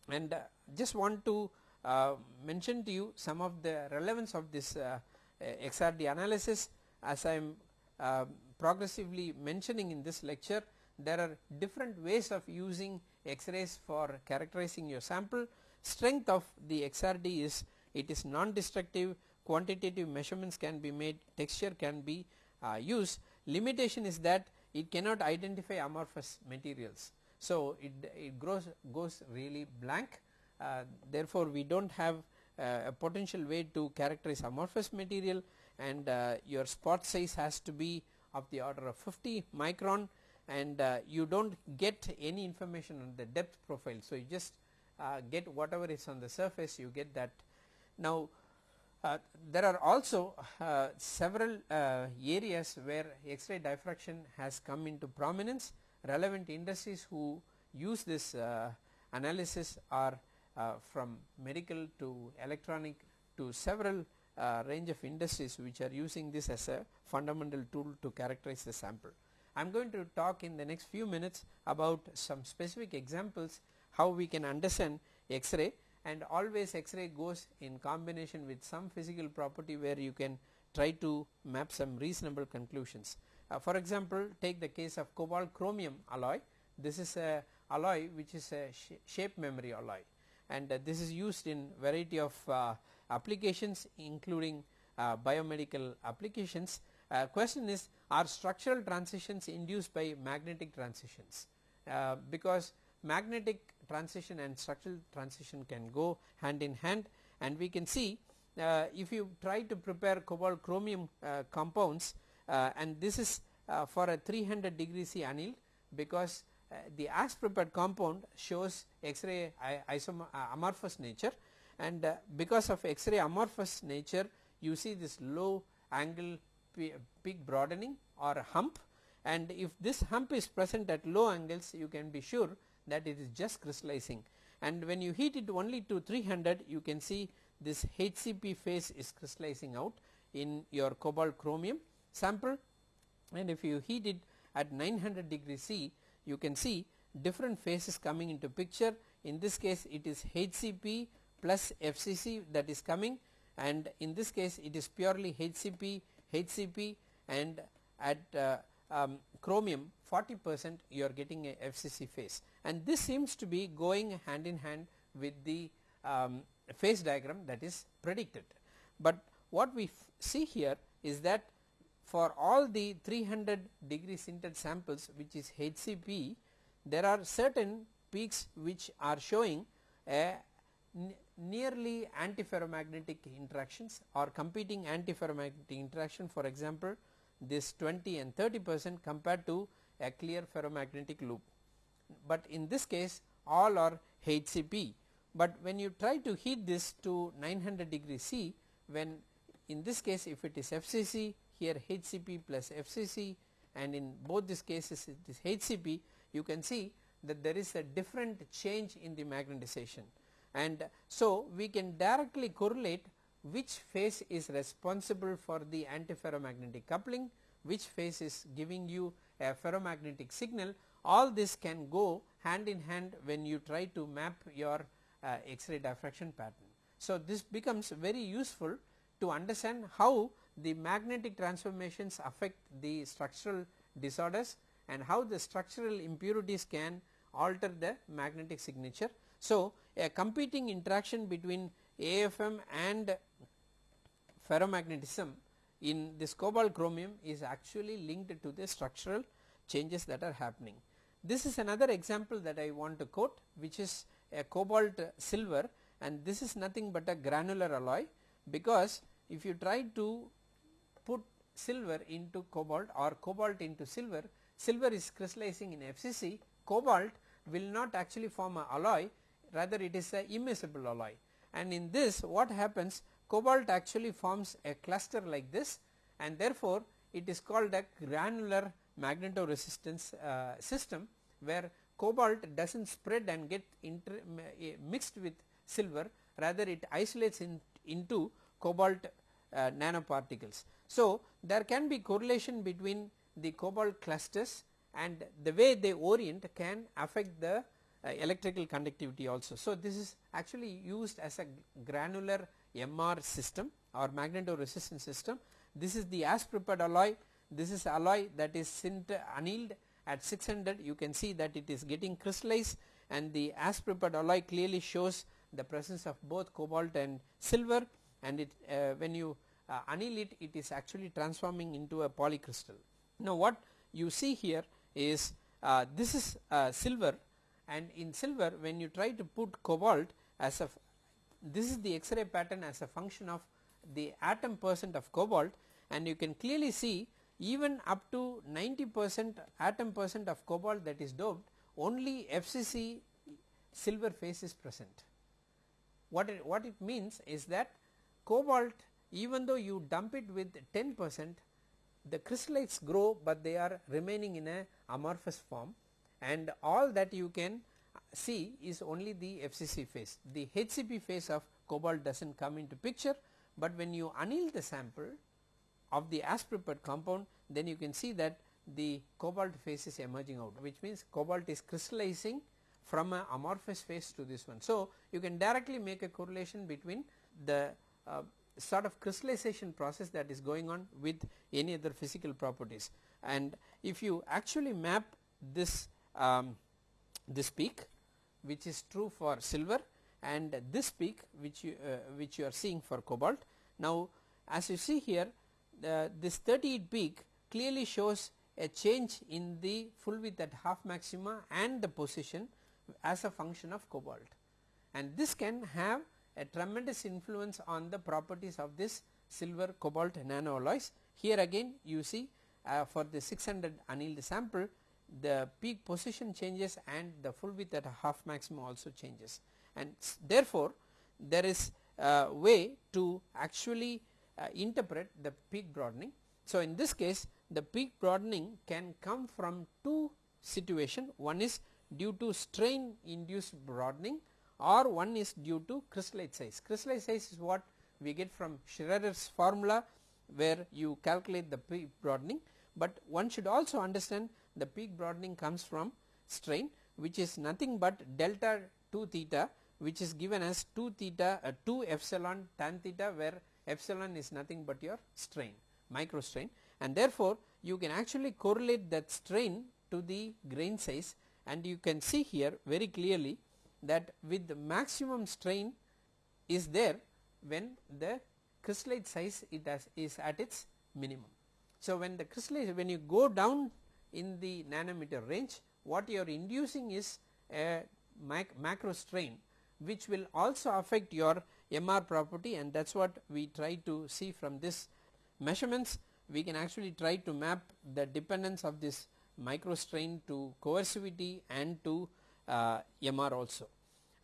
and uh, just want to uh, mention to you some of the relevance of this uh, XRD analysis as I am uh, progressively mentioning in this lecture there are different ways of using X-rays for characterizing your sample. Strength of the XRD is it is non-destructive quantitative measurements can be made texture can be uh, used limitation is that it cannot identify amorphous materials. So, it, it grows goes really blank uh, therefore, we do not have uh, a potential way to characterize amorphous material and uh, your spot size has to be of the order of 50 micron and uh, you do not get any information on the depth profile. So, you just uh, get whatever is on the surface you get that. Now, uh, there are also several areas where X-ray diffraction has come into prominence relevant industries who use this uh, analysis are uh, from medical to electronic to several range of industries which are using this as a fundamental tool to characterize the sample. I am going to talk in the next few minutes about some specific examples how we can understand X-ray and always X-ray goes in combination with some physical property where you can try to map some reasonable conclusions. Uh, for example, take the case of cobalt chromium alloy. This is a alloy which is a sh shape memory alloy and uh, this is used in variety of uh, applications including uh, biomedical applications. Uh, question is are structural transitions induced by magnetic transitions uh, because magnetic transition and structural transition can go hand in hand and we can see if you try to prepare cobalt chromium compounds Uh, and this is uh, for a 300 degree C annealed because uh, the as prepared compound shows X-ray uh, amorphous nature. And because of X-ray amorphous nature you see this low angle peak broadening or hump. And if this hump is present at low angles you can be sure that it is just crystallizing. And when you heat it only to 300 you can see this HCP phase is crystallizing out in your cobalt chromium sample and if you heat it at 900 degree C you can see different phases coming into picture in this case it is HCP plus FCC that is coming and in this case it is purely HCP HCP and at uh, um, chromium 40 percent you are getting a FCC phase and this seems to be going hand in hand with the um, phase diagram that is predicted. But what we see here is that for all the 300 degree sintered samples which is HCP there are certain peaks which are showing a nearly antiferromagnetic interactions or competing antiferromagnetic interaction for example this 20 and 30 percent compared to a clear ferromagnetic loop. But in this case all are HCP, but when you try to heat this to 900 degree C when in this case if it is FCC here HCP plus FCC and in both these cases it is HCP you can see that there is a different change in the magnetization. And so we can directly correlate which phase is responsible for the antiferromagnetic coupling, which phase is giving you a ferromagnetic signal. All this can go hand in hand when you try to map your uh, X-ray diffraction pattern. So, this becomes very useful to understand how the magnetic transformations affect the structural disorders and how the structural impurities can alter the magnetic signature. So, a competing interaction between AFM and ferromagnetism in this cobalt chromium is actually linked to the structural changes that are happening. This is another example that I want to quote which is a cobalt silver and this is nothing but a granular alloy because if you try to silver into cobalt or cobalt into silver, silver is crystallizing in FCC, cobalt will not actually form a alloy rather it is a immiscible alloy. And in this what happens? Cobalt actually forms a cluster like this and therefore it is called a granular magnetoresistance uh, system where cobalt does not spread and get mixed with silver rather it isolates in, into cobalt uh, nanoparticles. So, there can be correlation between the cobalt clusters and the way they orient can affect the uh, electrical conductivity also. So, this is actually used as a granular MR system or magnetoresistance system. This is the as prepared alloy, this is alloy that is sint annealed at 600 you can see that it is getting crystallized and the as prepared alloy clearly shows the presence of both cobalt and silver and it uh, when you uh, anneal it it is actually transforming into a polycrystal. Now what you see here is uh, this is uh, silver and in silver when you try to put cobalt as a this is the X-ray pattern as a function of the atom percent of cobalt and you can clearly see even up to 90 percent atom percent of cobalt that is doped only FCC silver phase is present. What it, what it means is that cobalt even though you dump it with 10 percent the crystallites grow but they are remaining in a amorphous form and all that you can see is only the FCC phase. The HCP phase of cobalt does not come into picture, but when you anneal the sample of the as prepared compound then you can see that the cobalt phase is emerging out which means cobalt is crystallizing from a amorphous phase to this one. So, you can directly make a correlation between the uh, sort of crystallization process that is going on with any other physical properties and if you actually map this um, this peak which is true for silver and this peak which you uh, which you are seeing for cobalt. Now as you see here the, this 38 peak clearly shows a change in the full width at half maxima and the position as a function of cobalt and this can have a tremendous influence on the properties of this silver cobalt nano alloys. Here again you see uh, for the 600 annealed sample the peak position changes and the full width at half maximum also changes and therefore there is a way to actually uh, interpret the peak broadening. So in this case the peak broadening can come from two situation one is due to strain induced broadening or one is due to crystallite size. Crystallite size is what we get from Scherrer's formula where you calculate the peak broadening, but one should also understand the peak broadening comes from strain which is nothing but delta 2 theta which is given as 2 theta uh, 2 epsilon tan theta where epsilon is nothing but your strain micro strain and therefore you can actually correlate that strain to the grain size and you can see here very clearly that with the maximum strain is there when the crystallite size it has is at its minimum. So when the crystallite when you go down in the nanometer range what you are inducing is a mac macro strain which will also affect your MR property and that is what we try to see from this measurements we can actually try to map the dependence of this micro strain to coercivity and to MR also.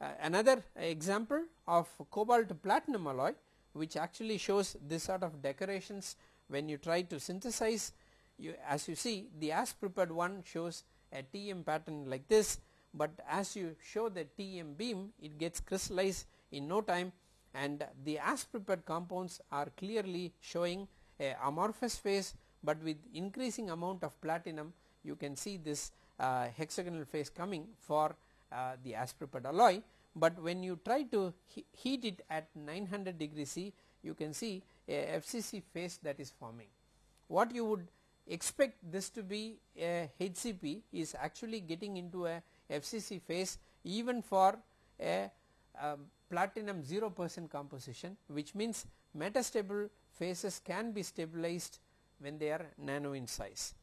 Uh, another example of cobalt platinum alloy which actually shows this sort of decorations when you try to synthesize you as you see the as prepared one shows a TM pattern like this, but as you show the TM beam it gets crystallized in no time and the as prepared compounds are clearly showing a amorphous phase, but with increasing amount of platinum you can see this uh, hexagonal phase coming for uh, the as alloy, but when you try to he heat it at 900 degree C you can see a FCC phase that is forming. What you would expect this to be a HCP is actually getting into a FCC phase even for a um, platinum 0 percent composition which means metastable phases can be stabilized when they are nano in size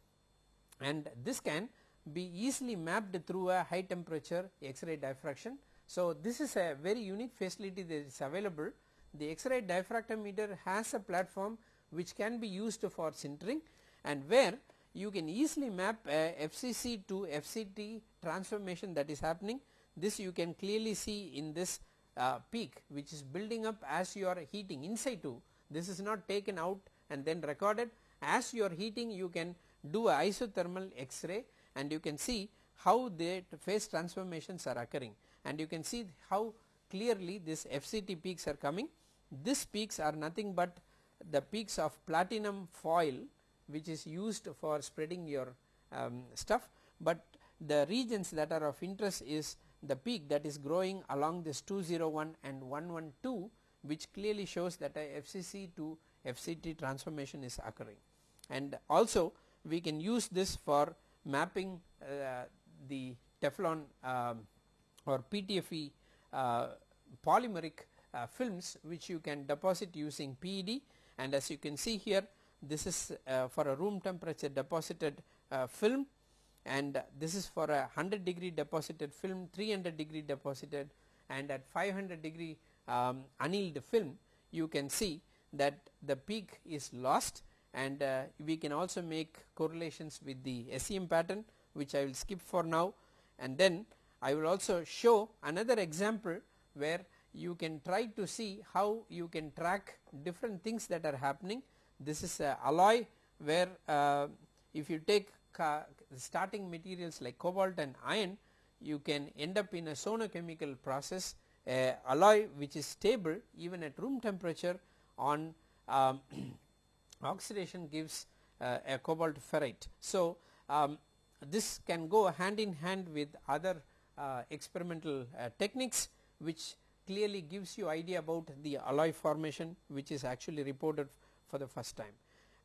and this can be easily mapped through a high temperature X-ray diffraction. So, this is a very unique facility that is available. The X-ray diffractometer has a platform which can be used for sintering and where you can easily map a FCC to FCT transformation that is happening. This you can clearly see in this uh, peak which is building up as you are heating inside situ. This is not taken out and then recorded as you are heating you can do a isothermal X-ray and you can see how the phase transformations are occurring and you can see how clearly this FCT peaks are coming. These peaks are nothing but the peaks of platinum foil which is used for spreading your um, stuff, but the regions that are of interest is the peak that is growing along this 201 and 112 which clearly shows that a FCC to FCT transformation is occurring. And also we can use this for mapping uh, the Teflon um, or PTFE uh, polymeric uh, films which you can deposit using PED and as you can see here this is for a room temperature deposited film. And this is for a 100 degree deposited film 300 degree deposited and at 500 degree um, annealed film you can see that the peak is lost and uh, we can also make correlations with the SEM pattern which I will skip for now and then I will also show another example where you can try to see how you can track different things that are happening. This is a alloy where uh, if you take starting materials like cobalt and iron you can end up in a sonochemical process a alloy which is stable even at room temperature on um, oxidation gives uh, a cobalt ferrite. So, um, this can go hand in hand with other uh, experimental uh, techniques which clearly gives you idea about the alloy formation which is actually reported for the first time.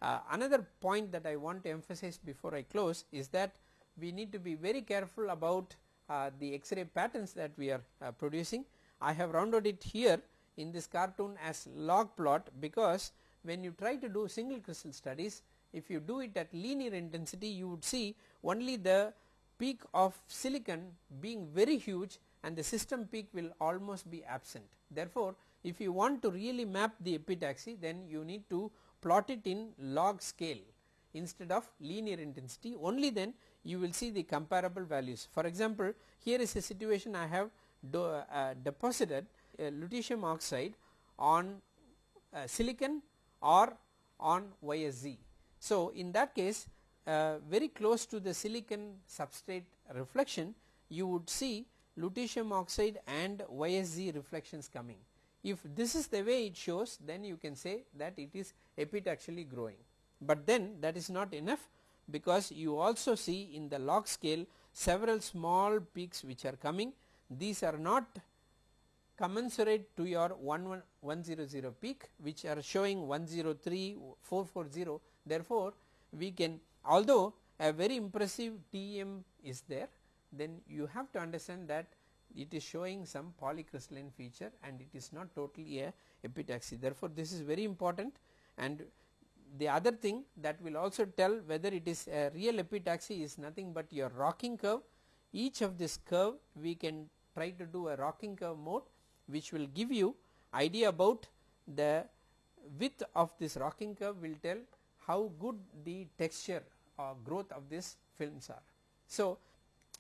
Uh, another point that I want to emphasize before I close is that we need to be very careful about uh, the X-ray patterns that we are uh, producing. I have rounded it here in this cartoon as log plot because when you try to do single crystal studies if you do it at linear intensity you would see only the peak of silicon being very huge and the system peak will almost be absent. Therefore, if you want to really map the epitaxy then you need to plot it in log scale instead of linear intensity only then you will see the comparable values. For example, here is a situation I have do, uh, deposited lutetium oxide on uh, silicon or on YSZ. So, in that case uh, very close to the silicon substrate reflection you would see lutetium oxide and YSZ reflections coming. If this is the way it shows then you can say that it is epitaxially growing, but then that is not enough because you also see in the log scale several small peaks which are coming these are not commensurate to your 11100 peak which are showing 103 440 therefore we can although a very impressive TEM is there then you have to understand that it is showing some polycrystalline feature and it is not totally a epitaxy. Therefore, this is very important and the other thing that will also tell whether it is a real epitaxy is nothing but your rocking curve. Each of this curve we can try to do a rocking curve mode which will give you idea about the width of this rocking curve will tell how good the texture or growth of these films are. So,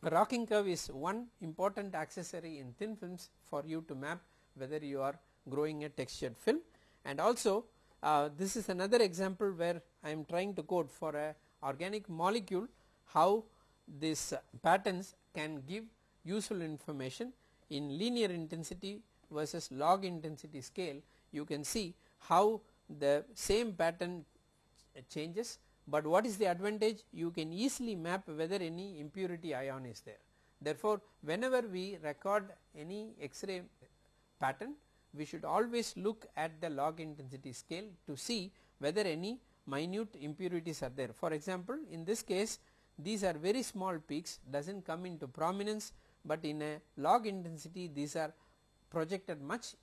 rocking curve is one important accessory in thin films for you to map whether you are growing a textured film and also uh, this is another example where I am trying to code for a organic molecule how these patterns can give useful information in linear intensity versus log intensity scale you can see how the same pattern changes but what is the advantage you can easily map whether any impurity ion is there. Therefore, whenever we record any X-ray pattern we should always look at the log intensity scale to see whether any minute impurities are there. For example, in this case these are very small peaks does not come into prominence, but in a log intensity these are projected much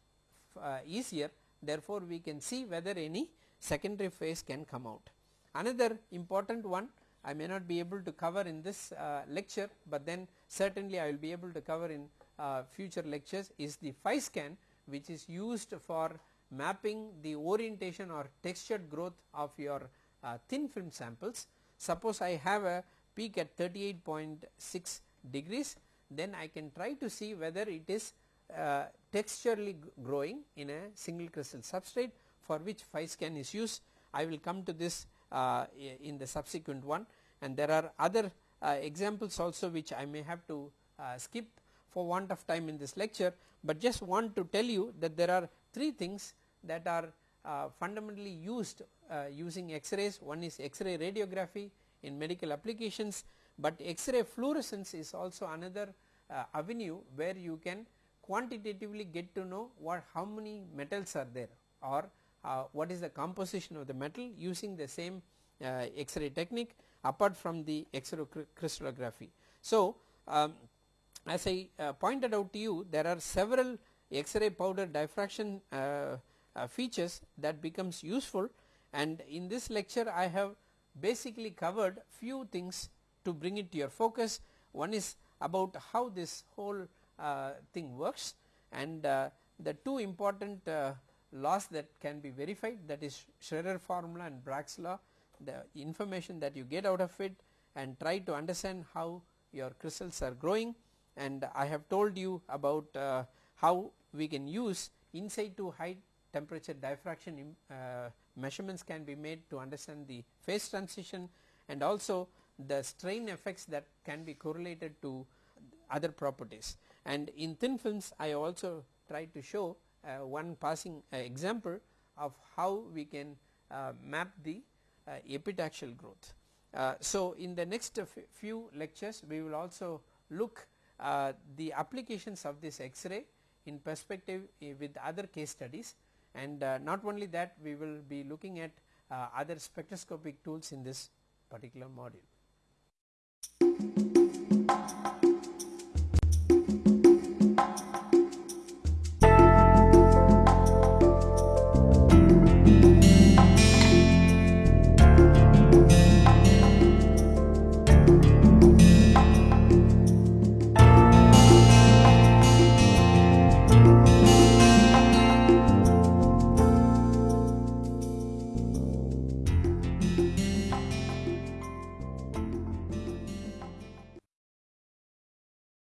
uh, easier therefore, we can see whether any secondary phase can come out. Another important one I may not be able to cover in this uh, lecture, but then certainly I will be able to cover in uh, future lectures is the phi scan which is used for mapping the orientation or textured growth of your uh, thin film samples. Suppose I have a peak at 38.6 degrees then I can try to see whether it is uh, texturally growing in a single crystal substrate for which phi scan is used. I will come to this uh, in the subsequent one and there are other uh, examples also which I may have to uh, skip for want of time in this lecture, but just want to tell you that there are three things that are uh, fundamentally used using X-rays. One is X-ray radiography in medical applications, but X-ray fluorescence is also another avenue where you can quantitatively get to know what how many metals are there or uh, what is the composition of the metal using the same uh, X-ray technique apart from the X-ray crystallography. So, um, as I uh, pointed out to you there are several X-ray powder diffraction uh, uh, features that becomes useful and in this lecture I have basically covered few things to bring it to your focus. One is about how this whole thing works and uh, the two important uh, laws that can be verified that is Scherrer formula and Bragg's law the information that you get out of it and try to understand how your crystals are growing and I have told you about uh, how we can use in situ high temperature diffraction uh, measurements can be made to understand the phase transition and also the strain effects that can be correlated to other properties. And in thin films I also try to show uh, one passing uh, example of how we can uh, map the uh, epitaxial growth. Uh, so, in the next few lectures we will also look uh, the applications of this X-ray in perspective with other case studies and not only that we will be looking at other spectroscopic tools in this particular module.